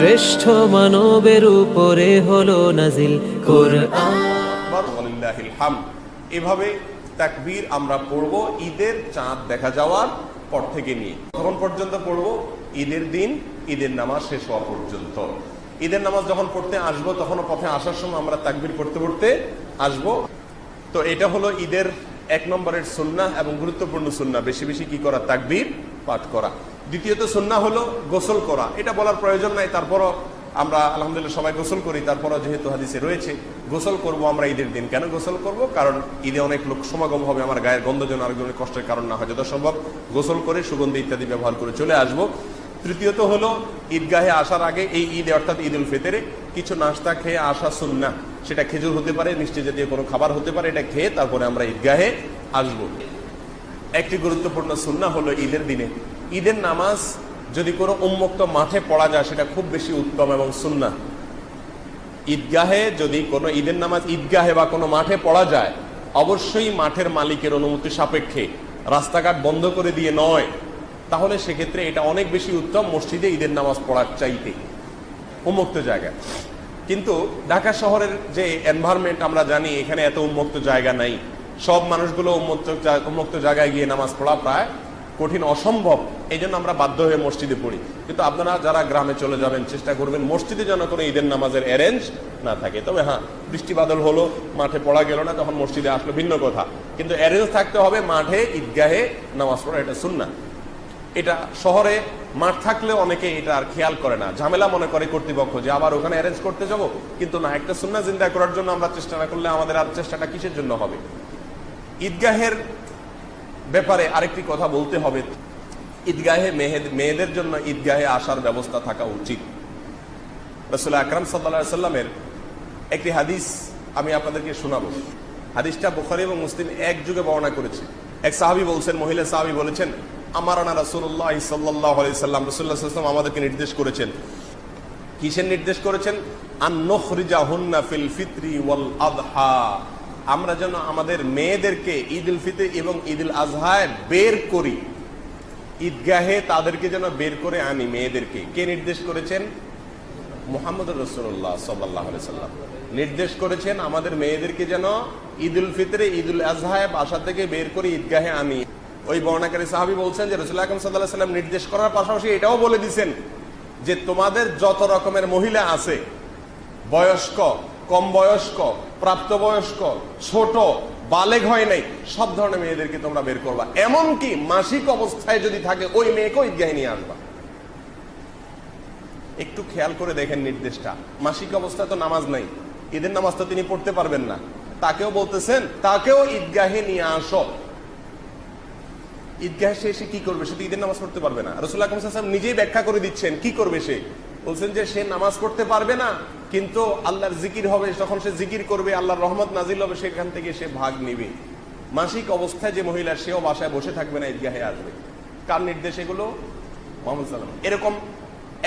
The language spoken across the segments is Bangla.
শ্রেষ্ঠ মানবের উপরে হলো নাজিল এভাবে তাকবীর আমরা পড়ব ঈদের চাঁদ দেখা যাওয়ার পর থেকে নিয়ে। তখন পর্যন্ত পড়ব? ঈদের দিন, ঈদের নামাজ শেষ হওয়া পর্যন্ত। ঈদের নামাজ যখন পড়তে আসব তখন পথে আসার সময় আমরা তাকবীর পড়তে পড়তে আসব। তো এটা হলো ঈদের এক নম্বরের সুন্নাহ এবং গুরুত্বপূর্ণ সুন্নাহ। বেশি বেশি কি করা? তাকবীর। পাঠ করা। দ্বিতীয়ত সুন্নাহ হলো গোসল করা। এটা বলার প্রয়োজন নাই, তারপরও আমরা আলহামদুলিল্লাহ সবাই গোসল করি, তারপরও যেহেতু হাদিসে রয়েছে, গোসল করব আমরা ঈদের দিন। কেন গোসল করব? কারণ ঈদে অনেক লোক সমাগম হবে, আমার গায়ের গন্ধ যেন আরেকজনের কষ্টের কারণ না হয় যত সম্ভব গোসল করে সুগন্ধি ইত্যাদি ব্যবহার করে চলে আসব। তৃতীয়ত হলো ঈদগাহে আসার আগে এই ঈদ, অর্থাৎ ঈদ উল ফেতেরে কিছু নাস্তা খেয়ে আসা সুন্না সেটা খেজুর হতে পারে, মিষ্টি জাতীয় কোনো খাবার হতে পারে, এটা খেয়ে তারপরে আমরা ঈদগাহে আসব। একটি গুরুত্বপূর্ণ সুন্না হলো ঈদের দিনে। ঈদের নামাজ যদি কোনো উন্মুক্ত মাঠে পড়া যায়, সেটা খুব বেশি উত্তম এবং সুন্না। ঈদগাহে যদি কোনো ঈদের নামাজ ঈদগাহে বা কোনো মাঠে পড়া যায়, অবশ্যই মাঠের মালিকের অনুমতি সাপেক্ষে। রাস্তাঘাট বন্ধ করে দিয়ে নয়। তাহলে সেক্ষেত্রে এটা অনেক বেশি উত্তম মসজিদে ঈদের নামাজ পড়ার চাইতে। উন্মুক্ত জায়গা। কিন্তু ঢাকা শহরের যে এনভায়রনমেন্ট আমরা জানি, এখানে এত উন্মুক্ত জায়গা নাই। সব মানুষগুলো উন্মুক্ত জায়গায় গিয়ে নামাজ পড়া প্রায় কঠিন অসম্ভব। এই আমরা বাধ্য হয়ে মসজিদে পড়ি। কিন্তু আপনারা যারা গ্রামে চলে যাবেন, চেষ্টা করবেন মসজিদে যেন কোনো ঈদের নামাজের অ্যারেঞ্জ না থাকে। তবে হ্যাঁ বৃষ্টি বাদল হলো, মাঠে পড়া গেল না, তখন মসজিদে আসলো ভিন্ন কথা। কিন্তু অ্যারেঞ্জ থাকতে হবে মাঠে, ঈদগাহে নামাজ পড়া, এটা শুননা এটা শহরে মাঠ থাকলেও অনেকে এটা আর খেয়াল করে না। ঝামেলা মনে করে কর্তৃপক্ষ যে আবার ওখানে অ্যারেঞ্জ করতে যাব। কিন্তু না, একটা সুন্না জিন্দা করার জন্য আমরা চেষ্টা না করলে আমাদের আর চেষ্টাটা কিসের জন্য হবে? ঈদগাহের ব্যাপারে আরেকটি কথা বলতে হবে। ঈদগাহে মেহেদ- মেয়েদের জন্য ঈদগাহে আসার ব্যবস্থা থাকা উচিত। রসুল আকরাম সাল্লা সাল্লামের একটি হাদিস আমি আপনাদেরকে শোনাব। হাদিসটা বুখারি এবং মুসলিম এক যুগে বর্ণনা করেছে। এক সাহাবি বলছেন, মহিলা সাহাবি বলেছেন আমার আনা রাসুল্লাহ সাল্লাহ সাল্লাম রসুল্লাহ সাল্লাম আমাদেরকে নির্দেশ করেছেন। কিসের নির্দেশ করেছেন? আন্নখরিজা হুন্না ফিল ফিত্রি ওয়াল আদহা। আমরা যেন আমাদের মেয়েদেরকে ঈদ উল ফিতর এবং ঈদ উল আজহায় বের করি। ঈদগাহে তাদেরকে যেন বের করে আনি মেয়েদেরকে। কে নির্দেশ করেছেন? মোহাম্মদ রসুল্লাহ সাল্লাহ সাল্লাম। নির্দেশ করেছেন আমাদের মেয়েদেরকে যেন ঈদ উল ফিতরে, ঈদ উল আজহায় বাসা থেকে বের করে ঈদগাহে আনি। ওই বর্ণাকারী সাহাবি বলছেন যে রসুল আকরম সাল্লাহ সাল্লাম নির্দেশ করার পাশাপাশি এটাও বলে দিছেন যে তোমাদের যত রকমের মহিলা আছে, বয়স্ক, কম বয়স্ক প্রাপ্তবয়স্ক, ছোট, বালেগ হয় নাই, সব ধরনের মেয়েদেরকে তোমরা বের করবা। এমনকি মাসিক অবস্থায় যদি থাকে, ওই মেয়েকেও ঈদগাহে নিয়ে আসবা। একটু খেয়াল করে দেখেন নির্দেশটা। মাসিক অবস্থায় তো নামাজ নাই, ঈদের নামাজ তো তিনি পড়তে পারবেন না। তাকেও বলতেছেন, তাকেও ঈদগাহে নিয়ে আসো। ঈদগাহে সে কি করবে? সে তো ঈদের নামাজ পড়তে পারবে না। রসুল্লাহ নিজেই ব্যাখ্যা করে দিচ্ছেন, কি করবে সে? বলছেন যে সে নামাজ পড়তে পারবে না, কিন্তু আল্লাহর জিকির হবে তখন সে জিকির করবে, আল্লাহর রহমত নাজিল হবে, সেখান থেকে সে ভাগ নিবে। মাসিক অবস্থায় যে মহিলা, সেও বাসায় বসে থাকবে না, ঈদগাহে আসবে। কার নির্দেশ এগুলো? মোহাম্মদ এরকম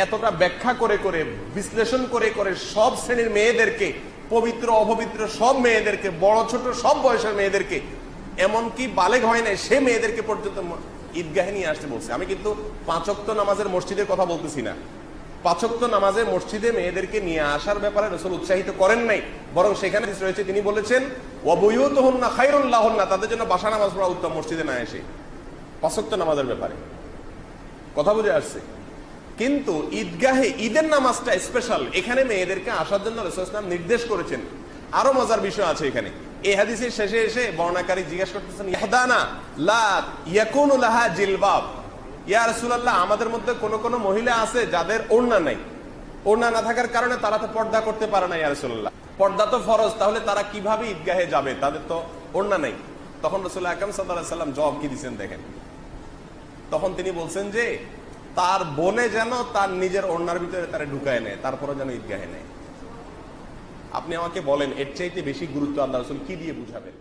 এতটা ব্যাখ্যা করে করে, বিশ্লেষণ করে করে সব শ্রেণির মেয়েদেরকে, পবিত্র, অপবিত্র সব মেয়েদেরকে, বড়, ছোট সব বয়সের মেয়েদেরকে, এমনকি বালেগ হয় নাই, সে মেয়েদেরকে পর্যন্ত ঈদগাহে নিয়ে আসতে বলছে। আমি কিন্তু পাঁচক্ত নামাজের মসজিদের কথা বলতেছি না। পাঁচক্ত নামাজে মসজিদে মেয়েদেরকে নিয়ে আসার ব্যাপারে রসুল উৎসাহিত করেন নাই। বরং সেখানে রয়েছে, তিনি বলেছেন অবৈত হন না খাইরুল্লাহ হন না তাদের জন্য বাসা নামাজ পড়া উত্তম, মসজিদে না এসে। পাঁচক্ত নামাজের ব্যাপারে। কথা বুঝে আসছে? কিন্তু ঈদগাহে ঈদের নামাজটা স্পেশাল এখানে মেয়েদেরকে আসার জন্য রসুলাম নির্দেশ করেছেন। আরও মজার বিষয় আছে এখানে। এই হাদিসের শেষে এসে বর্ণাকারী জিজ্ঞেস করতেছেন ইয়াহদানা লা ইয়াকুনু লাহা জিলবাব ইয়া রাসূলুল্লাহ, আমাদের মধ্যে কোন কোন মহিলা আছে যাদের ওড়না নাই। ওড়না না থাকার কারণে তারা তো পর্দা করতে পারে না ইয়া রাসূলুল্লাহ। পর্দা তো ফরজ, তাহলে তারা কীভাবে ঈদগাহে যাবে? তাদের তো ওড়না নাই। তখন রসুল আকরাম সাল্লাল্লাহু আলাইহি সাল্লাম জবাব কি দিচ্ছেন দেখেন? তখন তিনি বলছেন যে, তার বনে যেন তার নিজের ওড়নার ভিতরে তারা ঢুকায় নেয় তারপরে যেন ঈদগাহে নেয়। আপনি আমাকে বলেন, এর চাইতে বেশি গুরুত্ব আল্লাহ রসুল কি দিয়ে বুঝাবেন?